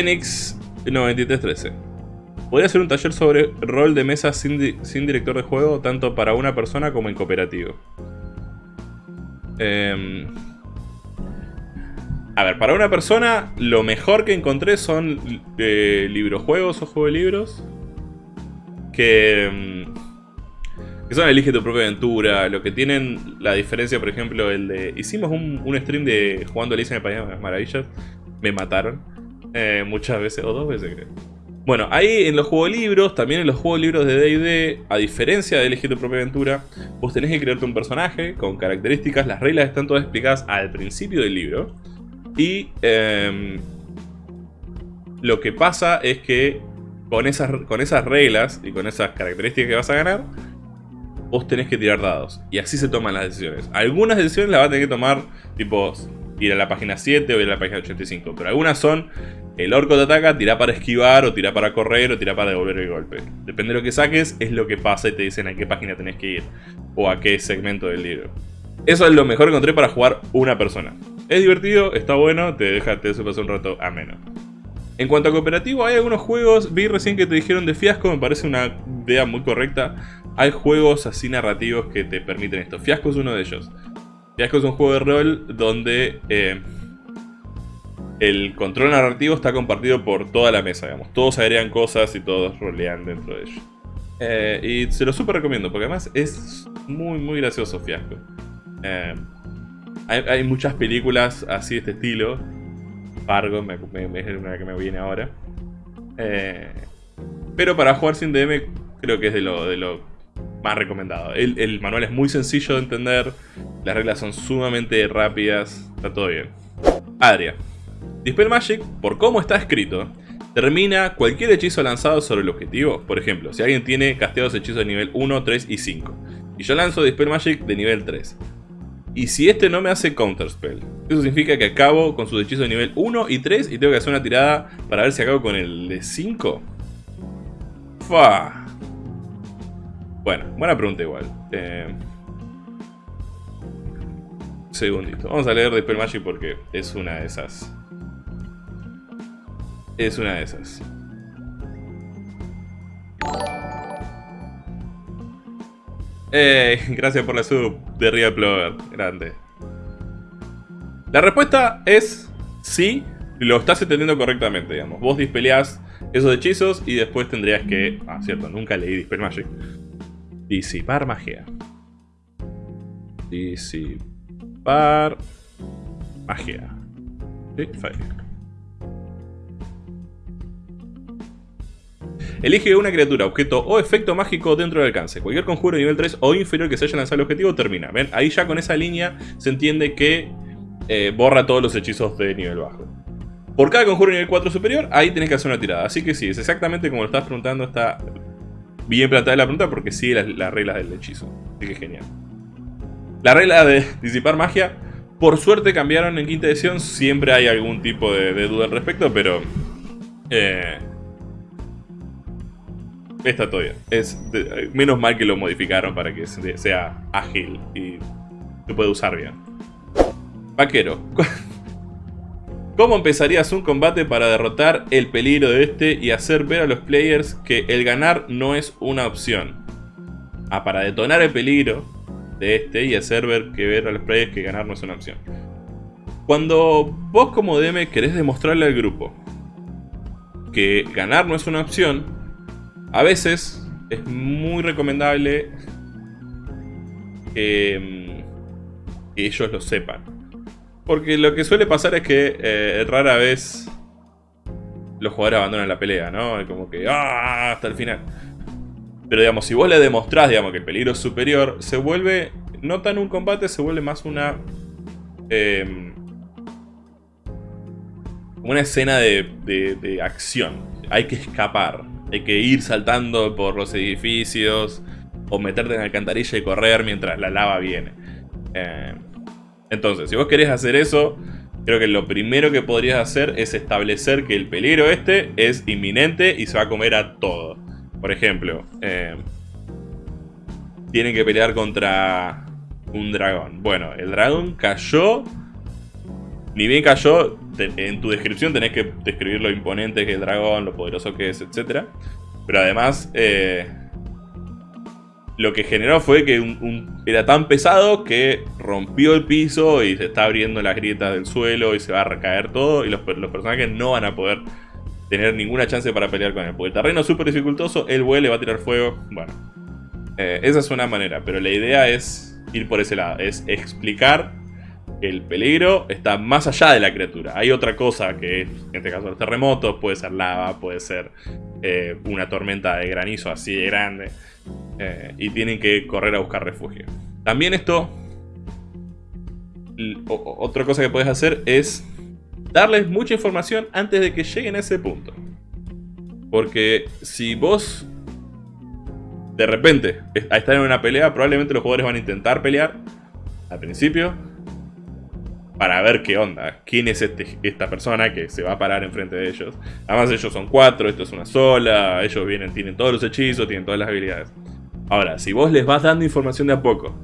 Phoenix 9313. Podría ser un taller sobre rol de mesa sin, sin director de juego, tanto para una persona como en cooperativo. Eh, a ver, para una persona, lo mejor que encontré son eh, librojuegos o juegos de libros. Que, mm, que son Elige tu propia aventura. Lo que tienen la diferencia, por ejemplo, el de... Hicimos un, stream de jugando Alicia en el País de las Maravillas. Me mataron. Eh, muchas veces, o dos veces creo. Bueno, ahí en los juegos libros, también en los juegos libros de D&D, a diferencia de elegir tu propia aventura, vos tenés que crearte un personaje con características, las reglas están todas explicadas al principio del libro. Y em, lo que pasa es que con esas, con esas reglas y con esas características que vas a ganar, vos tenés que tirar dados. Y así se toman las decisiones. Algunas decisiones las vas a tener que tomar, tipo, ir a la página 7 o ir a la página 85. Pero algunas son, el orco te ataca, tira para esquivar, o tira para correr, o tira para devolver el golpe. Depende de lo que saques, es lo que pasa y te dicen a qué página tenés que ir. O a qué segmento del libro. Eso es lo mejor que encontré para jugar una persona. Es divertido, está bueno, te deja, te pasar un rato ameno. En cuanto a cooperativo, hay algunos juegos, vi recién que te dijeron de Fiasco, me parece una idea muy correcta. Hay juegos así narrativos que te permiten esto. Fiasco es uno de ellos. Fiasco es un juego de rol donde eh, el control narrativo está compartido por toda la mesa, digamos. Todos agregan cosas y todos rolean dentro de ello. Eh, y se lo súper recomiendo, porque además es muy, muy gracioso Fiasco. Eh, hay, muchas películas así de este estilo. Fargo es una que me viene ahora. Pero para jugar sin DM creo que es de lo, de lo más recomendado. El, manual es muy sencillo de entender. Las reglas son sumamente rápidas. Está todo bien. Adria. Dispel Magic, por cómo está escrito, termina cualquier hechizo lanzado sobre el objetivo. Por ejemplo, si alguien tiene casteados hechizos de nivel 1, 3 y 5. Y yo lanzo Dispel Magic de nivel 3. Y si este no me hace Counterspell, eso significa que acabo con sus hechizos de nivel 1 y 3 y tengo que hacer una tirada para ver si acabo con el de 5. Fa. Bueno, buena pregunta igual. Eh... Segundito. Vamos a leer Dispel Magic porque es una de esas. Es una de esas. Eh, gracias por la sub de Real Plover. Grande. La respuesta es sí, lo estás entendiendo correctamente, digamos. Vos dispeleás esos hechizos y después tendrías que... Ah, cierto, nunca leí Dispel Magic. Disipar magia. Disipar magia. Sí, Elige una criatura, objeto o efecto mágico dentro del alcance. Cualquier conjuro de nivel 3 o inferior que se haya lanzado al objetivo termina. ¿Ven? Ahí ya con esa línea se entiende que eh, borra todos los hechizos de nivel bajo. Por cada conjuro de nivel 4 superior, ahí tenés que hacer una tirada. Así que sí, es exactamente como lo estás preguntando. Está bien planteada la pregunta porque sigue las, reglas del hechizo. Así que genial. La regla de disipar magia, por suerte cambiaron en quinta edición. Siempre hay algún tipo de, duda al respecto, pero... Eh, Está bien. Es menos mal que lo modificaron para que sea ágil y se puede usar bien. Vaquero. ¿Cómo empezarías un combate para derrotar el peligro de este y hacer ver a los players que el ganar no es una opción? Ah, para detonar el peligro de este y hacer ver que ver a los players que ganar no es una opción. Cuando vos como DM querés demostrarle al grupo que ganar no es una opción, a veces es muy recomendable que, mm, ellos lo sepan. Porque lo que suele pasar es que eh, rara vez los jugadores abandonan la pelea, ¿no? Como que ¡ah! hasta el final. Pero digamos, si vos le demostrás digamos, que el peligro es superior, se vuelve, no tan un combate, se vuelve más una... Em, una escena de acción. Hay que escapar. Hay que ir saltando por los edificios o meterte en la alcantarilla y correr mientras la lava viene. Eh, entonces, si vos querés hacer eso, creo que lo primero que podrías hacer es establecer que el peligro este es inminente y se va a comer a todo. Por ejemplo, eh, tienen que pelear contra un dragón. Bueno, el dragón cayó, ni bien cayó, en tu descripción tenés que describir lo imponente que es el dragón, lo poderoso que es, etc. Pero además, eh, lo que generó fue que era tan pesado que rompió el piso y se está abriendo las grietas del suelo y se va a recaer todo y los, personajes no van a poder tener ninguna chance para pelear con él. Porque el terreno es súper dificultoso, él vuele, va a tirar fuego, bueno. Eh, esa es una manera, pero la idea es ir por ese lado, es explicar que el peligro está más allá de la criatura. Hay otra cosa que, en este caso, los terremotos, puede ser lava, puede ser eh, una tormenta de granizo así de grande. Eh, y tienen que correr a buscar refugio. También esto, otra cosa que puedes hacer es darles mucha información antes de que lleguen a ese punto. Porque si vos de repente a estar en una pelea, probablemente los jugadores van a intentar pelear al principio para ver qué onda, quién es este, esta persona que se va a parar enfrente de ellos. Además ellos son cuatro, esto es una sola, ellos vienen, tienen todos los hechizos, tienen todas las habilidades. Ahora, si vos les vas dando información de a poco,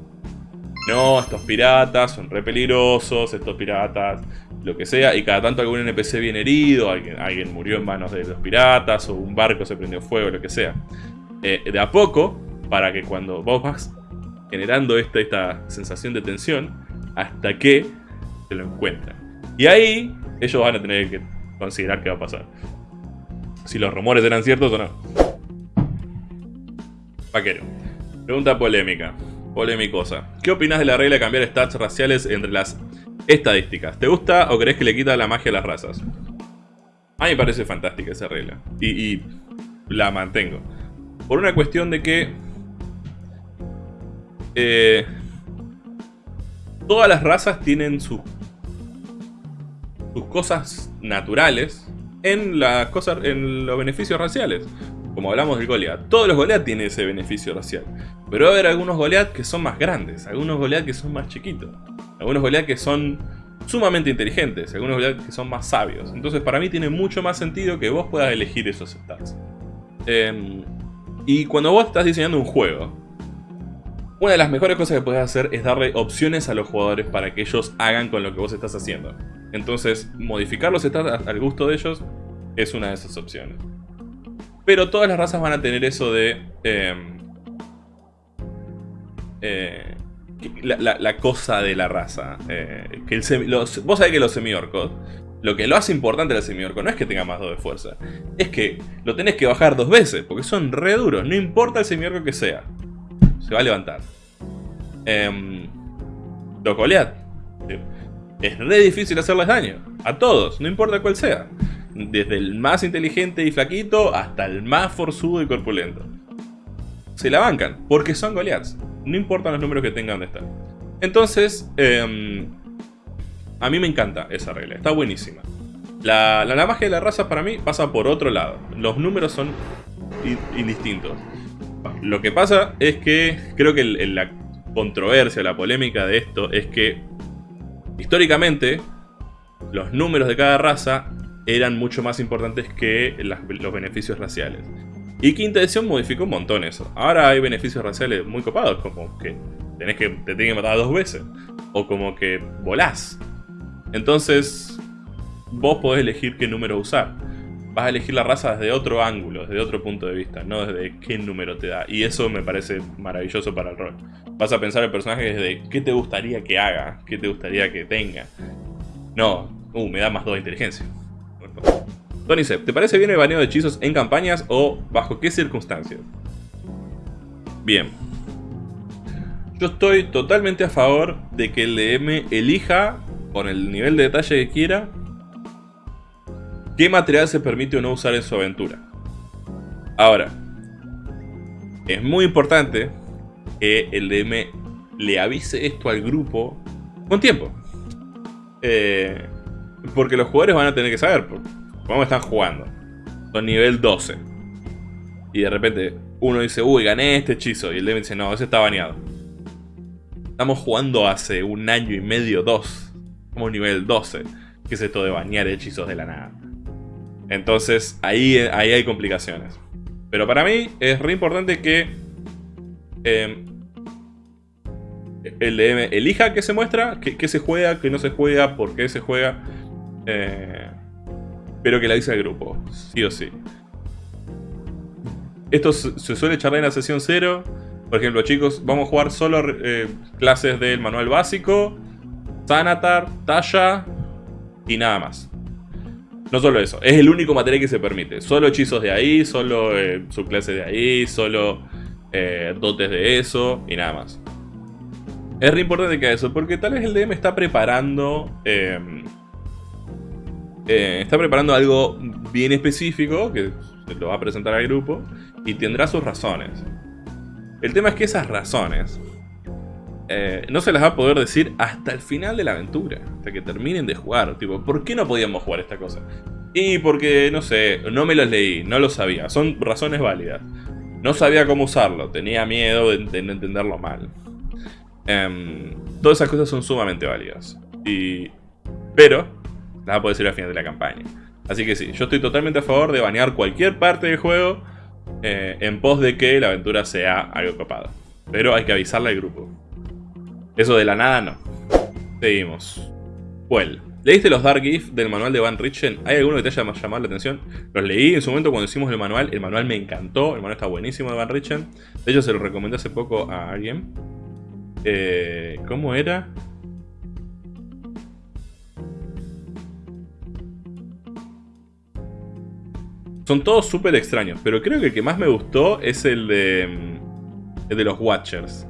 no, estos piratas son re peligrosos, estos piratas, lo que sea, y cada tanto algún NPC viene herido, alguien, alguien murió en manos de los piratas, o un barco se prendió fuego, lo que sea. Eh, de a poco, para que cuando vos vas generando esta, esta sensación de tensión, hasta que se lo encuentran. Y ahí ellos van a tener que considerar qué va a pasar. Si los rumores eran ciertos o no. Vaquero. Pregunta polémica. Polémicosa. ¿Qué opinas de la regla de cambiar stats raciales entre las estadísticas? ¿Te gusta o crees que le quita la magia a las razas? A mí me parece fantástica esa regla. Y, la mantengo. Por una cuestión de que... Eh, todas las razas tienen sus sus cosas naturales en, las cosas, en los beneficios raciales. Como hablamos del Goliath. Todos los Goliath tienen ese beneficio racial. Pero va a haber algunos Goliath que son más grandes, algunos Goliath que son más chiquitos, algunos Goliath que son sumamente inteligentes, algunos Goliath que son más sabios. Entonces para mí tiene mucho más sentido que vos puedas elegir esos stats. Em, y cuando vos estás diseñando un juego, una de las mejores cosas que puedes hacer es darle opciones a los jugadores para que ellos hagan con lo que vos estás haciendo. Entonces, modificar los stats al gusto de ellos es una de esas opciones. Pero todas las razas van a tener eso de... Em, eh, la, cosa de la raza. Eh, que vos sabés que los semiorcos, lo que lo hace importante al semiorco no es que tenga más 2 de fuerza. Es que lo tenés que bajar dos veces, porque son re duros. No importa el semiorco que sea. Se va a levantar. Eh. Es re difícil hacerles daño. A todos, no importa cuál sea. Desde el más inteligente y flaquito hasta el más forzudo y corpulento. Se la bancan, porque son Goliaths. No importan los números que tengan de estar. Entonces, em, a mí me encanta esa regla, está buenísima. La, magia de la raza para mí pasa por otro lado. Los números son indistintos. Lo que pasa es que creo que la controversia, la polémica de esto es que Históricamente, los números de cada raza eran mucho más importantes que los beneficios raciales. Y Quinta Edición modificó un montón eso. Ahora hay beneficios raciales muy copados, como que, tenés que te tienen que matar dos veces. O como que volás. Entonces, vos podés elegir qué número usar vas a elegir la raza desde otro ángulo, desde otro punto de vista, no desde qué número te da. Y eso me parece maravilloso para el rol. Vas a pensar el personaje desde qué te gustaría que haga, qué te gustaría que tenga. No, uh, me da más 2 de inteligencia. Tony ¿te parece bien el baneo de hechizos en campañas o bajo qué circunstancias? Bien. Yo estoy totalmente a favor de que el DM elija, con el nivel de detalle que quiera, qué material se permite o no usar en su aventura. Ahora, es muy importante que el DM le avise esto al grupo con tiempo. Eh, porque los jugadores van a tener que saber cómo están jugando. Son nivel 12. Y de repente uno dice, uy, gané este hechizo. Y el DM dice, no, ese está baneado. Estamos jugando hace un año y medio, dos. Como nivel 12. ¿Qué es esto de banear hechizos de la nada? Entonces ahí, ahí hay complicaciones. Pero para mí es re importante que em, el DM elija qué se muestra, qué, se juega, qué no se juega, por qué se juega. Eh, pero que la dice al grupo, sí o sí. Esto se suele charlar en la sesión 0. Por ejemplo, chicos, vamos a jugar solo eh, clases del manual básico, Sanatar, Talla y nada más. No solo eso, es el único material que se permite. Solo hechizos de ahí, solo eh, subclases de ahí, solo eh, dotes de eso y nada más. Es re importante que eso, porque tal vez el DM está preparando... Eh, está preparando algo bien específico, que se lo va a presentar al grupo, y tendrá sus razones. El tema es que esas razones eh, no se las va a poder decir hasta el final de la aventura, hasta que terminen de jugar. Tipo, ¿por qué no podíamos jugar esta cosa? Y porque, no sé, no me los leí, no lo sabía. Son razones válidas. No sabía cómo usarlo, tenía miedo de, entenderlo mal. Em, todas esas cosas son sumamente válidas. Y, pero, las va a poder decir al final de la campaña. Así que sí, yo estoy totalmente a favor de banear cualquier parte del juego eh, en pos de que la aventura sea algo copado. Pero hay que avisarle al grupo. Eso de la nada no. Seguimos. Well. ¿Leíste los Dark Gifts del manual de Van Richten? ¿Hay alguno que te haya llamado la atención? Los leí en su momento cuando hicimos el manual. El manual me encantó. El manual está buenísimo de Van Richten. De hecho, se lo recomendé hace poco a alguien. Eh, ¿Cómo era? Son todos súper extraños, pero creo que el que más me gustó es el de, mm, el de los Watchers.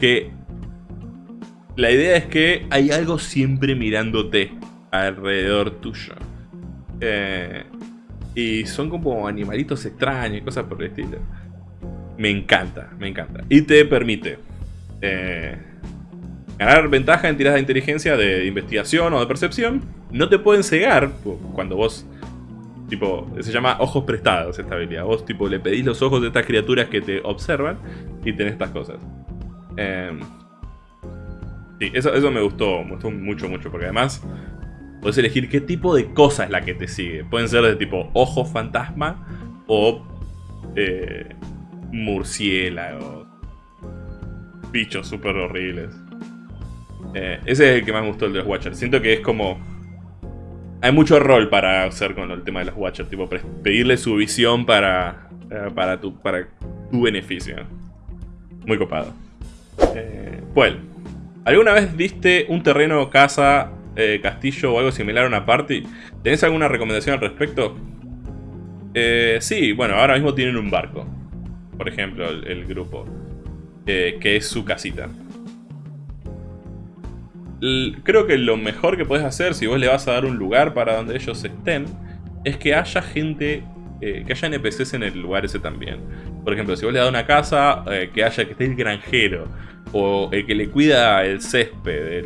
Que la idea es que hay algo siempre mirándote alrededor tuyo. Eh, y son como animalitos extraños y cosas por el estilo. Me encanta, me encanta. Y te permite eh, ganar ventaja en tiradas de inteligencia, de investigación o de percepción. No te pueden cegar cuando vos... Tipo, se llama ojos prestados esta habilidad. Vos tipo le pedís los ojos de estas criaturas que te observan y tenés estas cosas. Eh, Sí, eso, eso me gustó, me gustó mucho, mucho, porque además puedes elegir qué tipo de cosa es la que te sigue. Pueden ser de tipo ojo fantasma o eh, murciélagos, bichos súper horribles. Eh, ese es el que más gustó el de los Watchers. Siento que es como... Hay mucho rol para hacer con el tema de los Watchers, tipo pedirle su visión para, eh, para, tu, para tu beneficio. Muy copado. pues ¿Alguna vez viste un terreno, casa, eh, castillo o algo similar a una party? ¿Tenés alguna recomendación al respecto? Eh, sí, bueno, ahora mismo tienen un barco. Por ejemplo, el, grupo. Eh, que es su casita. Creo que lo mejor que puedes hacer si vos le vas a dar un lugar para donde ellos estén es que haya gente, que haya NPCs en el lugar ese también. Por ejemplo, si vos le das una casa, que haya que esté el granjero o el que le cuida el césped,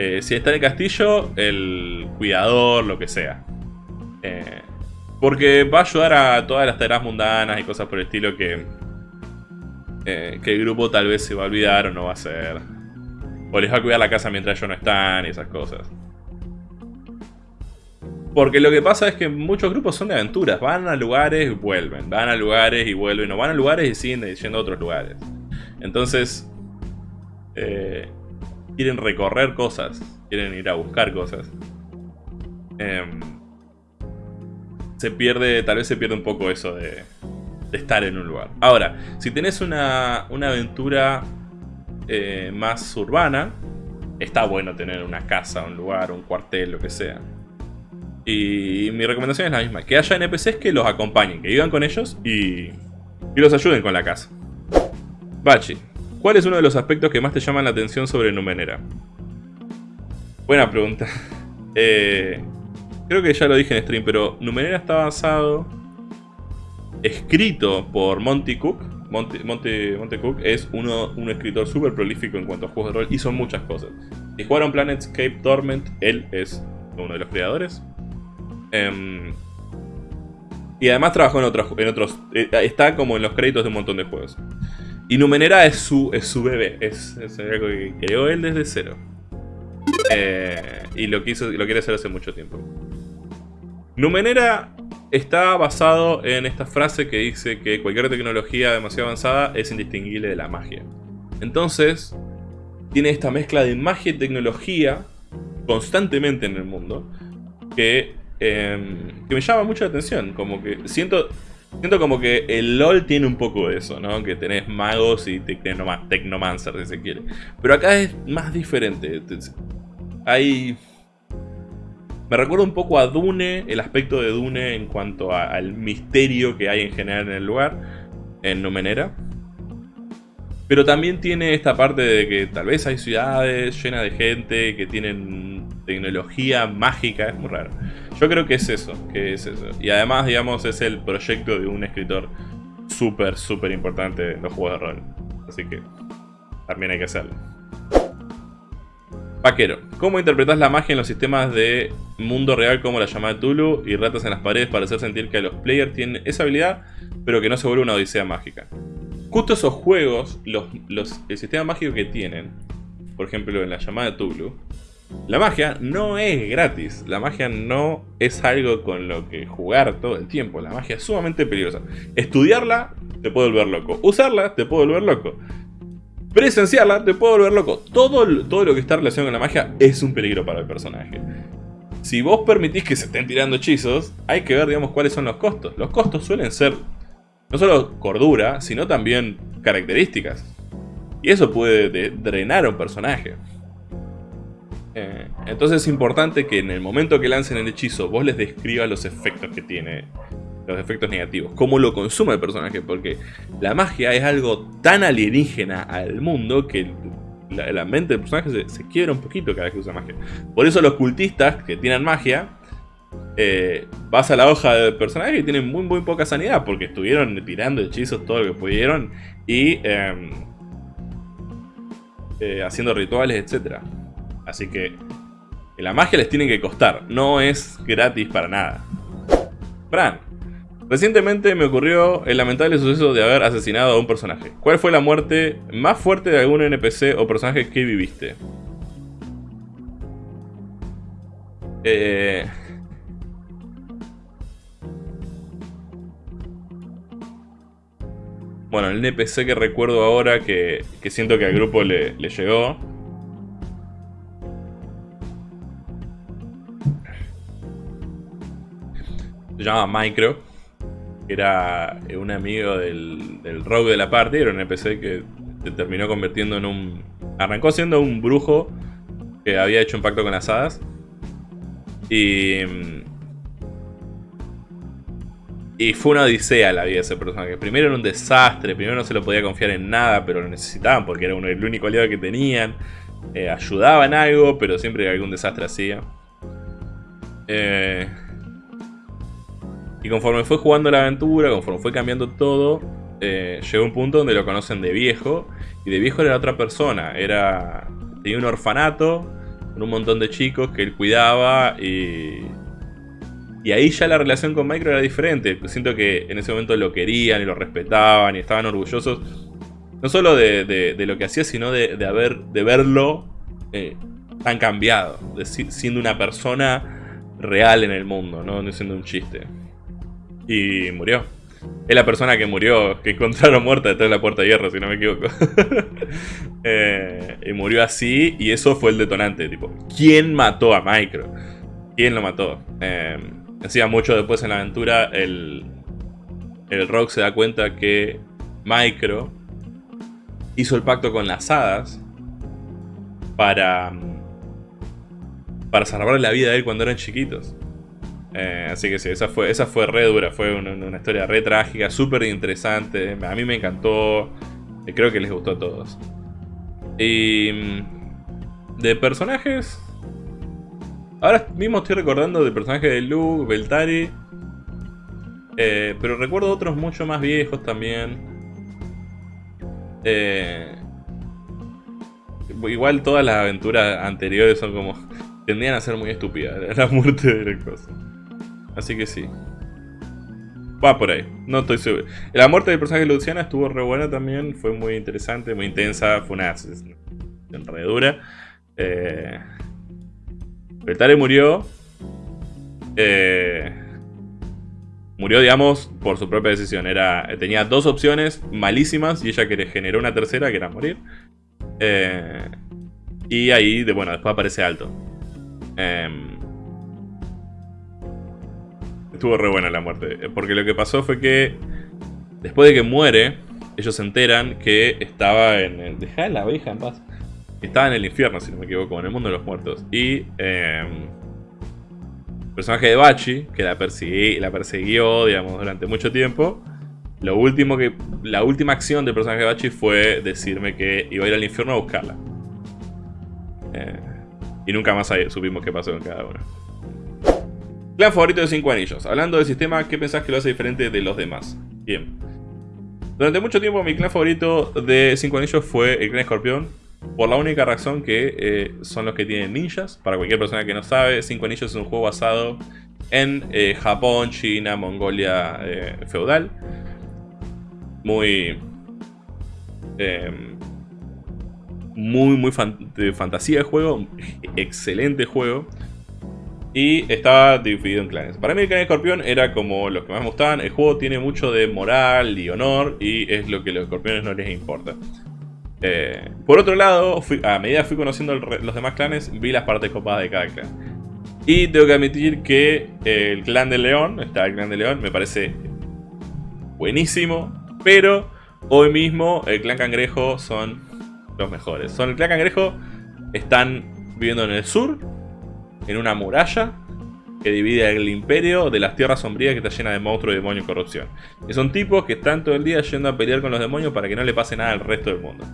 eh, si está en el castillo, el cuidador, lo que sea. Eh, porque va a ayudar a todas las tareas mundanas y cosas por el estilo que, eh, que el grupo tal vez se va a olvidar o no va a hacer. O les va a cuidar la casa mientras ellos no están y esas cosas. Porque lo que pasa es que muchos grupos son de aventuras. Van a lugares y vuelven. Van a lugares y vuelven. O van a lugares y siguen yendo a otros lugares. Entonces, eh, quieren recorrer cosas, quieren ir a buscar cosas. Em, se pierde, tal vez se pierde un poco eso de, estar en un lugar. Ahora, si tenés una, aventura eh, más urbana, está bueno tener una casa, un lugar, un cuartel, lo que sea. Y mi recomendación es la misma, que haya NPCs que los acompañen, que vivan con ellos y, y los ayuden con la casa. Bachi, ¿cuál es uno de los aspectos que más te llaman la atención sobre Numenera? Buena pregunta. Eh, creo que ya lo dije en stream, pero Numenera está basado, escrito por Monty Cook. Monty, Monty, Cook es uno, un escritor súper prolífico en cuanto a juegos de rol, hizo muchas cosas. Si jugaron Planetscape Torment, él es uno de los creadores. Em, y además trabajó en otros, en otros eh, está como en los créditos de un montón de juegos. Y Numenera es su, es su bebé, es, algo que creó él desde cero. Eh, y lo, quiso, lo quiere hacer hace mucho tiempo. Numenera está basado en esta frase que dice que cualquier tecnología demasiado avanzada es indistinguible de la magia. Entonces, tiene esta mezcla de magia y tecnología constantemente en el mundo que, em, que me llama mucho la atención. Como que siento, siento como que el LOL tiene un poco de eso, ¿no? Que tenés magos y tecnomancer, si se quiere. Pero acá es más diferente. Hay... Me recuerda un poco a Dune, el aspecto de Dune en cuanto al misterio que hay en general en el lugar, en Numenera. Pero también tiene esta parte de que tal vez hay ciudades llenas de gente que tienen tecnología mágica, es muy raro. Yo creo que es eso, que es eso. Y además, digamos, es el proyecto de un escritor súper, súper importante en los juegos de rol. Así que también hay que hacerlo. Vaquero, ¿cómo interpretas la magia en los sistemas de mundo real como la llamada Tulu y ratas en las paredes para hacer sentir que los players tienen esa habilidad, pero que no se vuelve una odisea mágica? Justo esos juegos, los, el sistema mágico que tienen, por ejemplo en la llamada Tulu, la magia no es gratis, la magia no es algo con lo que jugar todo el tiempo, la magia es sumamente peligrosa. Estudiarla te puede volver loco, usarla te puede volver loco, presenciarla te puede volver loco. Todo, todo lo que está relacionado con la magia es un peligro para el personaje. Si vos permitís que se estén tirando hechizos, hay que ver digamos cuáles son los costos. Los costos suelen ser no solo cordura, sino también características. Y eso puede drenar a un personaje. Eh, entonces es importante que en el momento que lancen el hechizo vos les describas los efectos que tiene, los efectos negativos, cómo lo consume el personaje, porque la magia es algo tan alienígena al mundo que la, mente del personaje se, se, quiebra un poquito cada vez que usa magia. Por eso los cultistas que tienen magia eh, vas a la hoja del personaje y tienen muy muy poca sanidad porque estuvieron tirando hechizos todo lo que pudieron y em, eh, haciendo rituales, etc. Así que la magia les tiene que costar, no es gratis para nada. Fran, recientemente me ocurrió el lamentable suceso de haber asesinado a un personaje. ¿Cuál fue la muerte más fuerte de algún NPC o personaje que viviste? Eh... Bueno, el NPC que recuerdo ahora que, siento que al grupo le, llegó. Se llama Micro. Era un amigo del, del rogue de la parte. Era un NPC que se terminó convirtiendo en un... Arrancó siendo un brujo que había hecho un pacto con las hadas. Y y fue una odisea la vida de ese personaje. Primero era un desastre, primero no se lo podía confiar en nada, pero lo necesitaban porque era uno, el único aliado que tenían. Eh, ayudaba en algo, pero siempre algún desastre hacía. Eh, y conforme fue jugando la aventura, conforme fue cambiando todo, eh, llegó un punto donde lo conocen de viejo. Y de viejo era otra persona. Era tenía un orfanato con un montón de chicos que él cuidaba y y ahí ya la relación con Micro era diferente. Siento que en ese momento lo querían y lo respetaban y estaban orgullosos. No solo de, lo que hacía, sino de, haber, de verlo eh, tan cambiado. De, siendo una persona real en el mundo, no, siendo un chiste. Y murió. Es la persona que murió, que encontraron muerta detrás de la puerta de hierro, si no me equivoco. Eh, y murió así, y eso fue el detonante. Tipo, ¿quién mató a Micro? ¿Quién lo mató? Eh, Decía mucho después en la aventura, el, el Rock se da cuenta que Micro hizo el pacto con las hadas para, para salvarle la vida a él cuando eran chiquitos. Eh, así que sí, esa fue, esa fue re dura, fue una, historia re trágica, súper interesante. A mí me encantó, y creo que les gustó a todos. Y mm, de personajes, Ahora mismo estoy recordando del personaje de Luke, Beltari. Eh, pero recuerdo otros mucho más viejos también. Eh, igual todas las aventuras anteriores son como... Tendían a ser muy estúpidas. La muerte de la cosa. Así que sí. Va por ahí. No estoy seguro. La muerte del personaje de Luciana estuvo re buena también. Fue muy interesante, muy intensa. Fue una enredura. Eh... Beltare murió. Eh, murió, digamos, por su propia decisión. Era, tenía dos opciones malísimas y ella generó una tercera que era morir. Eh, y ahí, de, bueno, después aparece Alto. Em, estuvo re buena la muerte. Porque lo que pasó fue que después de que muere, ellos se enteran que estaba en... El, Deja la abeja en paz. Estaba en el infierno, si no me equivoco, en el mundo de los muertos. Y... Em, el personaje de Bachi, que la, la persiguió, digamos, durante mucho tiempo lo último que, la última acción del personaje de Bachi fue decirme que iba a ir al infierno a buscarla. Eh, y nunca más supimos qué pasó con cada uno. Clan favorito de 5 anillos. Hablando del sistema, ¿qué pensás que lo hace diferente de los demás? Bien. Durante mucho tiempo mi clan favorito de 5 anillos fue el clan escorpión. Por la única razón que eh, son los que tienen ninjas. Para cualquier persona que no sabe, 5 anillos es un juego basado en eh, Japón, China, Mongolia feudal muy... Em, muy, muy de fantasía de juego. Excelente juego. Y estaba dividido en clanes. Para mí el clan escorpión era como los que más me gustaban. El juego tiene mucho de moral y honor. Y es lo que a los escorpiones no les importa. Eh, por otro lado, a medida que fui conociendo los demás clanes, vi las partes copadas de cada clan. Y tengo que admitir que el clan de León, está el clan de León, me parece buenísimo. Pero hoy mismo el clan cangrejo son los mejores. Son el clan cangrejo, están viviendo en el sur, en una muralla que divide el imperio de las tierras sombrías que está llena de monstruos, demonios y corrupción. Y son tipos que están todo el día yendo a pelear con los demonios para que no le pase nada al resto del mundo.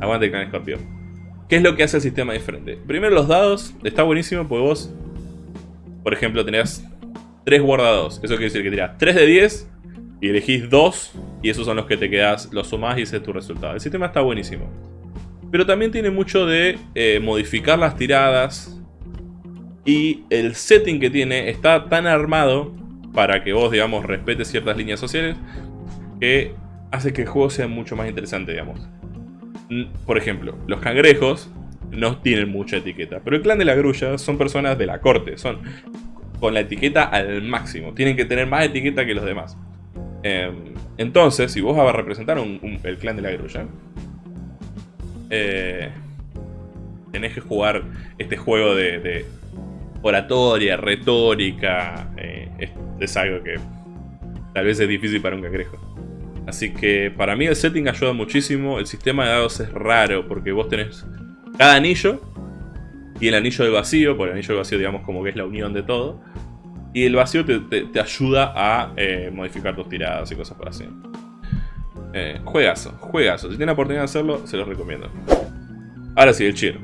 Aguante el clan escorpión. ¿Qué es lo que hace el sistema diferente? Primero los dados, está buenísimo porque vos, por ejemplo, tenés 3 guardados. Eso quiere decir que tirás 3 de 10 y elegís 2 y esos son los que te quedas, los sumás y ese es tu resultado. El sistema está buenísimo. Pero también tiene mucho de eh, modificar las tiradas. Y el setting que tiene está tan armado para que vos, digamos, respetes ciertas líneas sociales. Que hace que el juego sea mucho más interesante, digamos. Por ejemplo, los cangrejos no tienen mucha etiqueta. Pero el clan de la grulla son personas de la corte. Son con la etiqueta al máximo. Tienen que tener más etiqueta que los demás. Em, entonces, si vos vas a representar el clan de la grulla, eh, tenés que jugar este juego de, oratoria, retórica. Eh, es, algo que tal vez es difícil para un cangrejo. Así que para mí el setting ayuda muchísimo. El sistema de dados es raro porque vos tenés cada anillo y el anillo del vacío, por el anillo del vacío digamos como que es la unión de todo. Y el vacío te, ayuda a eh, modificar tus tiradas y cosas por así. Eh, juegazo, juegazo. Si tienen la oportunidad de hacerlo, se los recomiendo. Ahora sí, el cheer.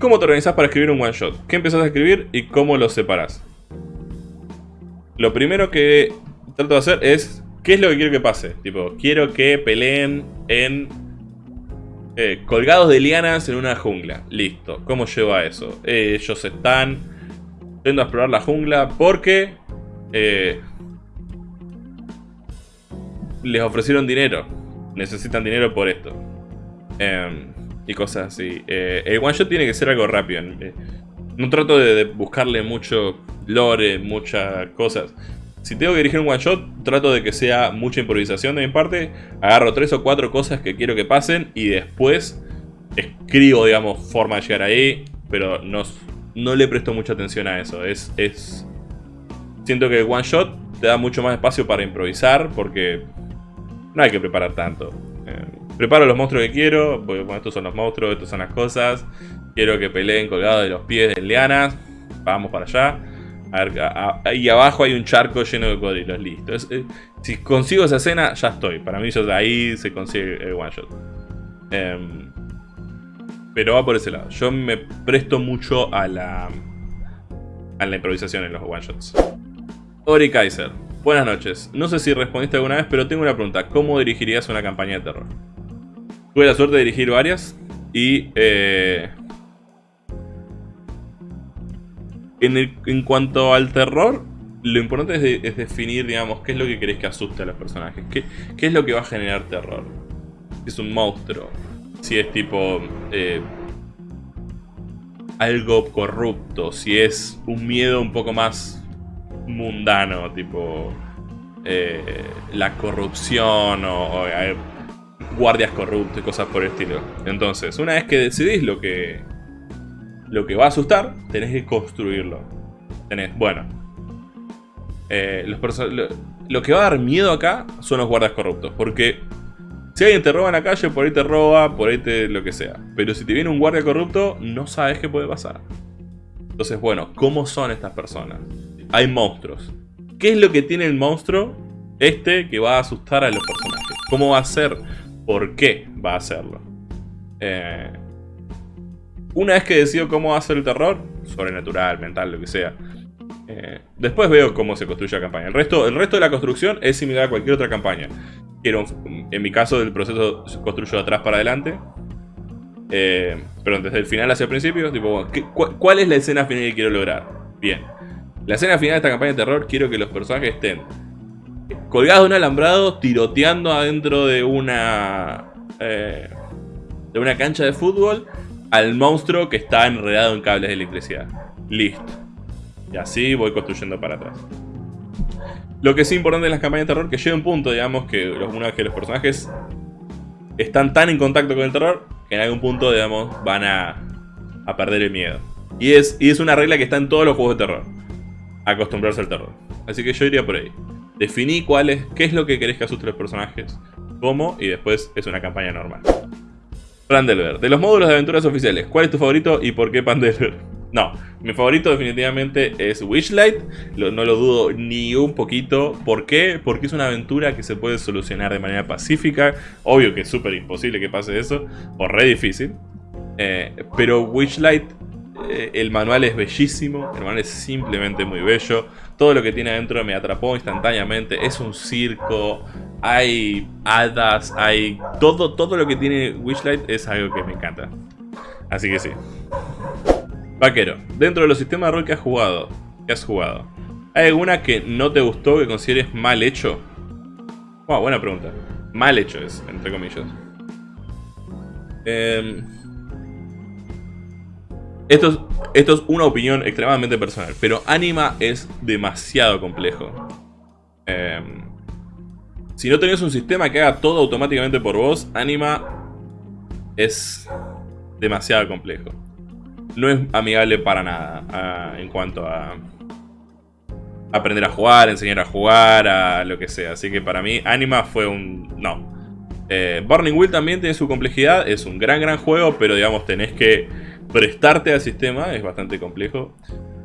¿Cómo te organizas para escribir un one shot? ¿Qué empezás a escribir y cómo lo separas? Lo primero que trato de hacer es ¿Qué es lo que quiero que pase? Tipo, quiero que peleen en... Eh, colgados de lianas en una jungla. Listo. ¿Cómo llevo a eso? ellos están yendo a explorar la jungla porque eh, les ofrecieron dinero. Necesitan dinero por esto. Em, y cosas así. El one shot tiene que ser algo rápido. Eh, no trato de, buscarle mucho lore, muchas cosas. Si tengo que dirigir un one shot, trato de que sea mucha improvisación de mi parte. Agarro tres o cuatro cosas que quiero que pasen y después escribo, digamos, forma de llegar ahí. Pero no, no le presto mucha atención a eso. Es, es... Siento que el one shot te da mucho más espacio para improvisar porque no hay que preparar tanto. Eh, preparo los monstruos que quiero, porque estos son los monstruos, estas son las cosas. Quiero que peleen colgados de los pies de lianas. Vamos para allá. A ahí abajo hay un charco lleno de cocodrilos, listo. Eh, si consigo esa escena, ya estoy. Para mí ahí se consigue el one shot. Em, pero va por ese lado. Yo me presto mucho a la, a la improvisación en los one shots. Ori Kaiser. Buenas noches. No sé si respondiste alguna vez, pero tengo una pregunta. ¿Cómo dirigirías una campaña de terror? Tuve la suerte de dirigir varias y... Eh, en, cuanto al terror, lo importante es, definir, digamos, qué es lo que querés que asuste a los personajes. Qué, qué es lo que va a generar terror. es un monstruo, si es tipo eh, algo corrupto, si es un miedo un poco más mundano, tipo eh, la corrupción o, guardias corruptos y cosas por el estilo. Entonces, una vez que decidís lo que lo que va a asustar, tenés que construirlo. Tenés, bueno. Eh, lo, lo que va a dar miedo acá son los guardas corruptos. Porque si alguien te roba en la calle, por ahí te roba, por ahí te lo que sea. Pero si te viene un guardia corrupto, no sabes qué puede pasar. Entonces, bueno, ¿cómo son estas personas? Hay monstruos. ¿Qué es lo que tiene el monstruo este que va a asustar a los personajes? ¿Cómo va a ser? ¿Por qué va a hacerlo? Eh, una vez que decido cómo ser el terror, sobrenatural, mental, lo que sea, eh, después veo cómo se construye la campaña. El resto, el resto de la construcción es similar a cualquier otra campaña. Quiero, en mi caso, el proceso se construyó de atrás para adelante. Eh, pero desde el final hacia el principio, tipo, ¿cuál es la escena final que quiero lograr? Bien. La escena final de esta campaña de terror, quiero que los personajes estén colgados de un alambrado, tiroteando adentro de una... Eh, de una cancha de fútbol al monstruo que está enredado en cables de electricidad. Listo. Y así voy construyendo para atrás. Lo que es importante en las campañas de terror que llega un punto, digamos, que los, que los personajes están tan en contacto con el terror, que en algún punto, digamos, van a, a perder el miedo. Y es, y es una regla que está en todos los juegos de terror. Acostumbrarse al terror. Así que yo iría por ahí. Definí cuál es, qué es lo que querés que asuste a los personajes, cómo, y después es una campaña normal. Pandelver. De los módulos de aventuras oficiales, ¿cuál es tu favorito y por qué Pandelver? No, mi favorito definitivamente es Wishlight, no lo dudo ni un poquito. ¿Por qué? Porque es una aventura que se puede solucionar de manera pacífica. Obvio que es súper imposible que pase eso, o re difícil. Eh, pero Wishlight, eh, el manual es bellísimo, el manual es simplemente muy bello. Todo lo que tiene adentro me atrapó instantáneamente. Es un circo, hay hadas, hay... Todo, todo lo que tiene Wishlight es algo que me encanta. Así que sí. Vaquero, dentro de los sistemas de rol que has jugado, has jugado, ¿hay alguna que no te gustó, que consideres mal hecho? Wow, buena pregunta. Mal hecho es, entre comillas. Em, esto, es, una opinión extremadamente personal, pero Anima es demasiado complejo. Em, si no tenés un sistema que haga todo automáticamente por vos, Anima es demasiado complejo no es amigable para nada ah, en cuanto a aprender a jugar, enseñar a jugar, a lo que sea. Así que para mí Anima fue un... no. Eh, Burning Wheel también tiene su complejidad, es un gran gran juego, pero digamos tenés que prestarte al sistema, es bastante complejo.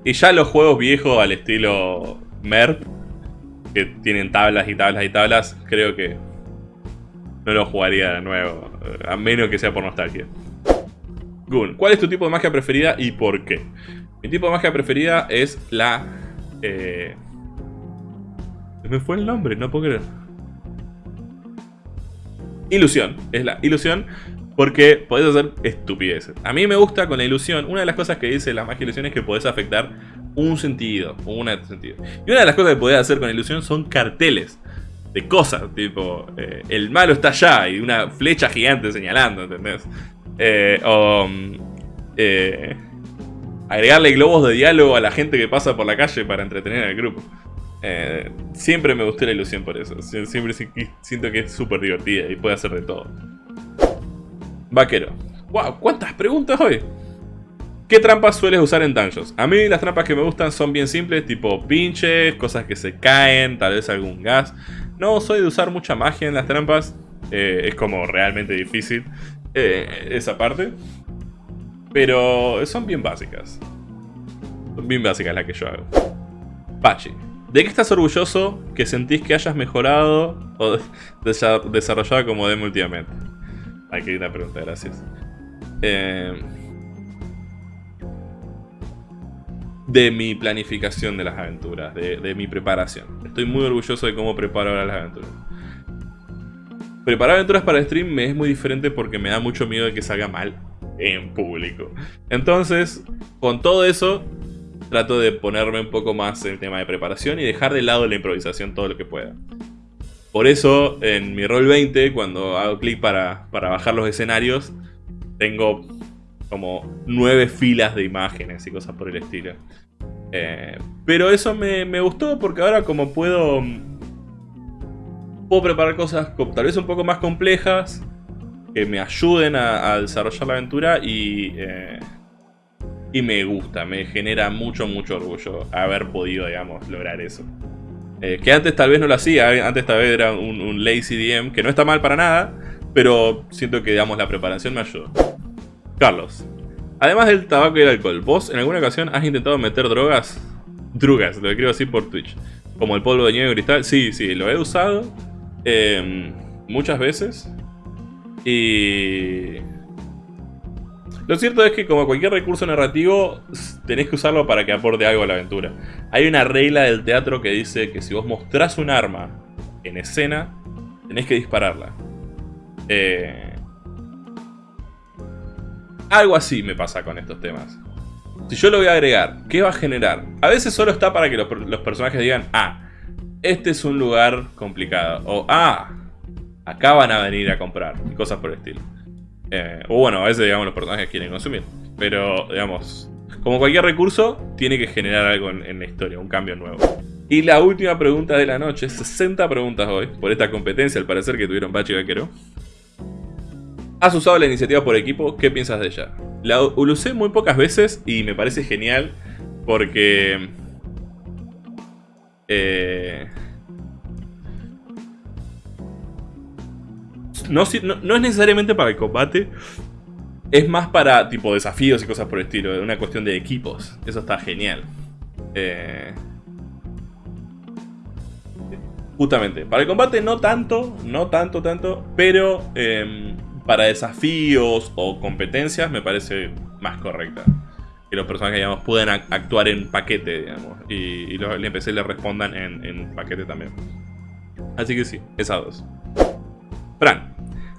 Y ya los juegos viejos al estilo MERP, que tienen tablas y tablas y tablas, creo que no lo jugaría de nuevo, a menos que sea por nostalgia. Gun, ¿cuál es tu tipo de magia preferida y por qué? Mi tipo de magia preferida es la... Eh... Me fue el nombre, no puedo creer. Ilusión. Es la ilusión porque podés hacer estupideces. A mí me gusta con la ilusión, una de las cosas que dice la magia ilusión es que podés afectar un sentido, una sentido. Y una de las cosas que podés hacer con la ilusión son carteles de cosas, tipo, eh, el malo está allá y una flecha gigante señalando, ¿entendés? Eh, o eh, agregarle globos de diálogo a la gente que pasa por la calle para entretener al grupo. Siempre me gustó la ilusión por eso. Siempre siento que es súper divertida y puede hacer de todo. Vaquero. ¡Wow! ¿Cuántas preguntas hoy? ¿Qué trampas sueles usar en dungeons? A mí las trampas que me gustan son bien simples, tipo pinches, cosas que se caen, tal vez algún gas. No soy de usar mucha magia en las trampas, es como realmente difícil. Eh, esa parte. Pero son bien básicas. Son bien básicas las que yo hago. Pachi. ¿De qué estás orgulloso que sentís que hayas mejorado o desarrollado como demo últimamente? Ay, qué linda pregunta, gracias. Eh, de mi planificación de las aventuras, de, de, mi preparación. Estoy muy orgulloso de cómo preparo ahora las aventuras. Preparar aventuras para stream me es muy diferente porque me da mucho miedo de que salga mal en público. Entonces, con todo eso, trato de ponerme un poco más en el tema de preparación y dejar de lado la improvisación todo lo que pueda. Por eso, en mi rol 20, cuando hago clic para, bajar los escenarios, tengo como nueve filas de imágenes y cosas por el estilo. Eh, pero eso me, me gustó porque ahora como puedo puedo preparar cosas tal vez un poco más complejas que me ayuden a, desarrollar la aventura y, eh, Y me gusta, me genera mucho, mucho orgullo haber podido, digamos, lograr eso. Eh, que antes tal vez no lo hacía, eh, antes tal vez era un, lazy DM, que no está mal para nada, pero siento que, digamos, la preparación me ayudó. Carlos, además del tabaco y el alcohol, ¿vos en alguna ocasión has intentado meter drogas? Drugas, lo quiero decir por Twitch. Como el polvo de nieve cristal. Sí, sí, lo he usado em, muchas veces. Y... Lo cierto es que como cualquier recurso narrativo, tenés que usarlo para que aporte algo a la aventura. Hay una regla del teatro que dice que si vos mostrás un arma en escena, tenés que dispararla. Eh, algo así me pasa con estos temas. Si yo lo voy a agregar, ¿qué va a generar? A veces solo está para que los, personajes digan, ah, este es un lugar complicado. O, ah, acá van a venir a comprar. Y cosas por el estilo. Eh, o bueno, a veces, digamos, los personajes quieren consumir. Pero, digamos, como cualquier recurso, tiene que generar algo en, la historia, un cambio nuevo. Y la última pregunta de la noche, 60 preguntas hoy, por esta competencia al parecer que tuvieron Pachi y Vaquero. ¿Has usado la iniciativa por equipo? ¿Qué piensas de ella? La usé muy pocas veces y me parece genial porque... Eh, no, es necesariamente para el combate, es más para tipo desafíos y cosas por el estilo, una cuestión de equipos. Eso está genial. Eh, justamente, para el combate no tanto, no tanto, tanto, pero... Em, para desafíos o competencias me parece más correcta. Que los personajes, digamos, puedan actuar en paquete, digamos. Y, los NPC le respondan en, en, paquete también. Así que sí, esas dos. Fran.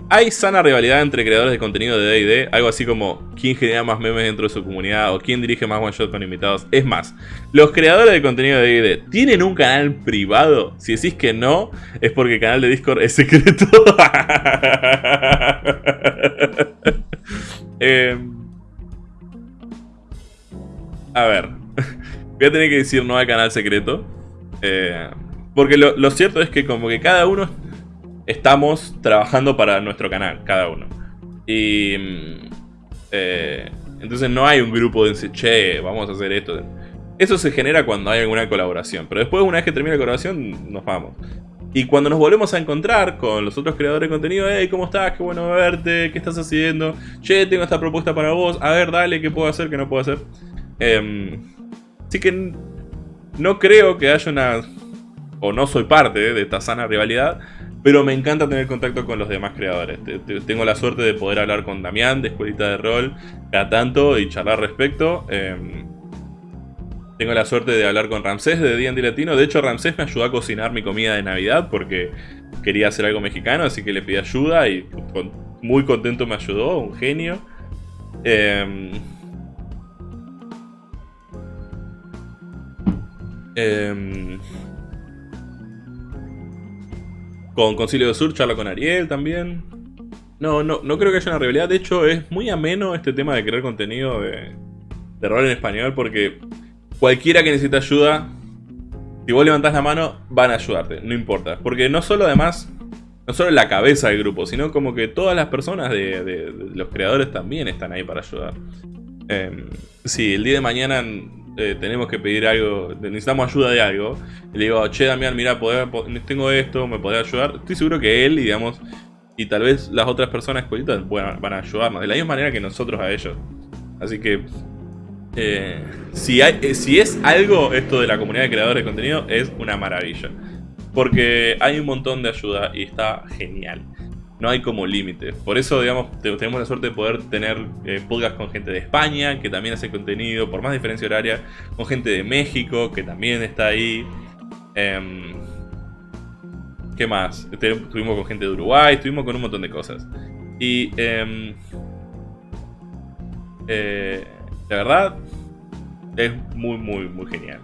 ¿Hay sana rivalidad entre creadores de contenido de D&D? Algo así como quién genera más memes dentro de su comunidad o quién dirige más one shot con invitados. Es más, los creadores de contenido de D&D ¿tienen un canal privado? Si decís que no, es porque el canal de Discord es secreto. Em, a ver, voy a tener que decir no al canal secreto. Eh, porque lo, lo cierto es que como que cada uno estamos trabajando para nuestro canal, cada uno. Y... Mm, eh, entonces no hay un grupo de decir, che, vamos a hacer esto. Eso se genera cuando hay alguna colaboración. Pero después, una vez que termina la colaboración, nos vamos. Y cuando nos volvemos a encontrar con los otros creadores de contenido, hey, ¿cómo estás? Qué bueno verte, ¿qué estás haciendo? Che, tengo esta propuesta para vos, a ver, dale, ¿qué puedo hacer, qué no puedo hacer? Eh, así que no creo que haya una... O no soy parte de esta sana rivalidad, pero me encanta tener contacto con los demás creadores. Tengo la suerte de poder hablar con Damián de Escuelita de Rol cada tanto y charlar respecto. Em, tengo la suerte de hablar con Ramsés de D&D Latino. De hecho, Ramsés me ayudó a cocinar mi comida de Navidad porque quería hacer algo mexicano, así que le pedí ayuda y muy contento me ayudó, un genio. Eh, Con Concilio de Sur charla con Ariel también. No, no, no creo que haya una rivalidad. De hecho, es muy ameno este tema de crear contenido de, de rol en español porque cualquiera que necesite ayuda, si vos levantás la mano, van a ayudarte, no importa. Porque no solo además, no solo la cabeza del grupo, sino como que todas las personas de, los creadores también están ahí para ayudar. Eh, sí, el día de mañana eh, tenemos que pedir algo, necesitamos ayuda de algo, y le digo, che Damián, mira, tengo esto, me podés ayudar, estoy seguro que él, digamos, y tal vez las otras personas escuelitas van a ayudarnos, de la misma manera que nosotros a ellos. Así que, eh, eh, si es algo esto de la comunidad de creadores de contenido, es una maravilla. Porque hay un montón de ayuda y está genial no hay como límite. Por eso, digamos, tenemos la suerte de poder tener eh, podcast con gente de España, que también hace contenido, por más diferencia horaria, con gente de México, que también está ahí. Em, ¿Qué más? Estuvimos con gente de Uruguay, estuvimos con un montón de cosas. Y... Em, eh, la verdad, es muy, muy, muy genial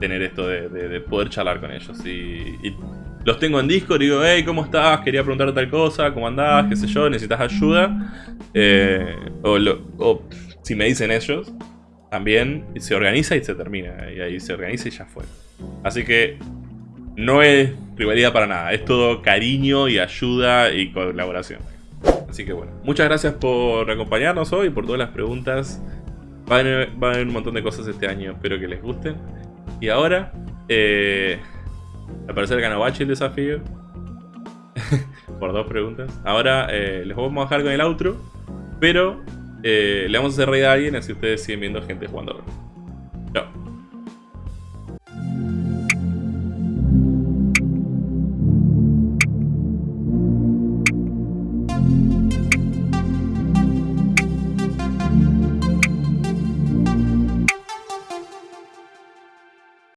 tener esto de, poder charlar con ellos. y los tengo en Discord y digo, hey, ¿cómo estás? Quería preguntar tal cosa, ¿cómo andás? ¿Qué sé yo? ¿Necesitas ayuda? Eh, o, si me dicen ellos, también se organiza y se termina. Y ahí se organiza y ya fue. Así que no es rivalidad para nada. Es todo cariño y ayuda y colaboración. Así que bueno, muchas gracias por acompañarnos hoy, por todas las preguntas Va a, haber, un montón de cosas este año, espero que les gusten. Y ahora, eh, al parecer ganó Bachi el desafío. Por dos preguntas. Ahora eh, les vamos a dejar con el outro. Pero eh, le vamos a hacer reír a alguien así ustedes siguen viendo gente jugando